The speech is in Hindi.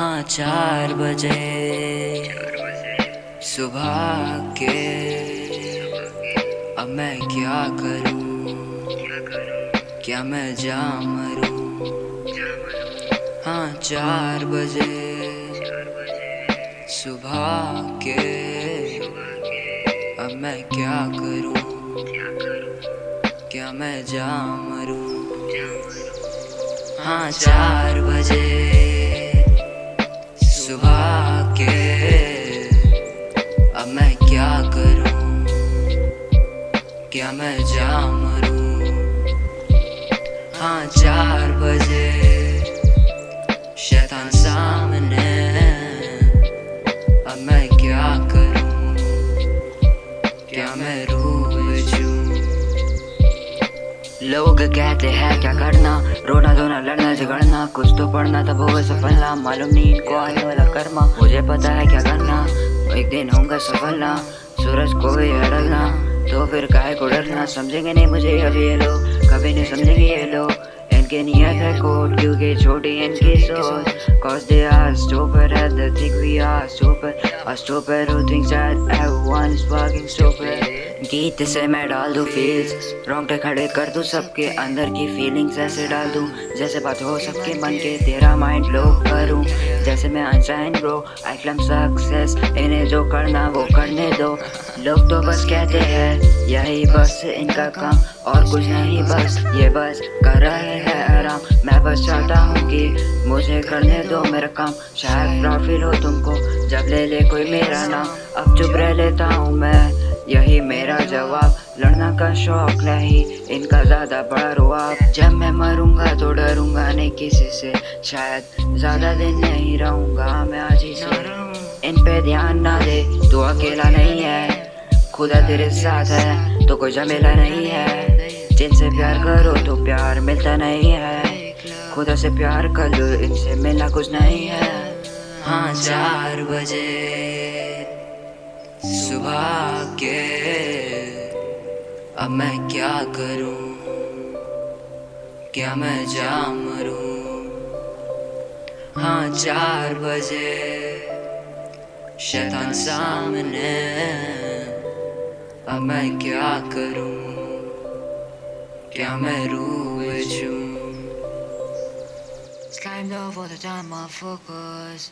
चार बजे? सुबह के। अब मैं क्या करूँ? क्या मैं जा मरूं? हाँ चार बजे। सुबह के। अब मैं क्या करूँ? क्या मैं जा मरूं? हाँ चार बजे। क्या मैं जा मरूं? हाँ चार बजे। शैतान सामने। अब मैं क्या करूँ? क्या मैं रूह लोग कहते हैं, क्या करना? रोना, धोना, लड़ना, झगड़ना, कुछ तो पढ़ना, तब होगा सफलना। मालूम नहीं इनको आने वाला कर्मा। मुझे पता है क्या करना। एक दिन होगा सफलना। सूरज को भी अड़ना तो फिर काहे को डरना समझेंगे नहीं मुझे अभी ये लोग। कभी नहीं समझेंगे ये लोग। इनके नियत है कोट क्योंकि छोटी इनकी सोच Cause they are stupid and they think we are stupid. A stupid who thinks that everyone is fucking stupid. गीत से मैं डाल दूँ फील्स रोंगटे खड़े कर दूँ सबके अंदर की फीलिंग्स ऐसे डाल दूँ जैसे बात हो सबके मन के तेरा माइंड लो करूँ जैसे मैं अनशाइन ब्रो आई क्लम सक्सेस इन्हें जो करना वो करने दो लोग तो बस कहते हैं यही बस इनका काम और कुछ नहीं बस ये बस कर रहे हैं आराम। मैं बस चाहता हूँ कि मुझे करने दो मेरा काम। शायद प्रॉफिट हो तुमको, जब ले ले कोई मेरा नाम। अब चुप रह लेता हूँ मैं, यही मेरा जवाब। लड़ना का शौक नहीं, इनका ज़्यादा बड़ा रुआब। जब मैं मरूँगा तो डरूँगा नहीं किसी से। शायद ज़्यादा दिन नहीं रहूँगा, मैं आज ही से। इन पे ध्यान ना दे, तू अकेला नहीं है। खुदा तेरे साथ है तो कोई झमेला नहीं है। जिनसे प्यार करो तो प्यार मिलता नहीं है। खुदा से प्यार कर लो, इनसे मिलना कुछ नहीं है। हाँ चार बजे सुबह के। अब मैं क्या करूँ? क्या मैं जा मरूं? हाँ चार बजे शैतान सामने। अब मैं क्या करूँ? क्या मैं रूह It's time to for the time of focus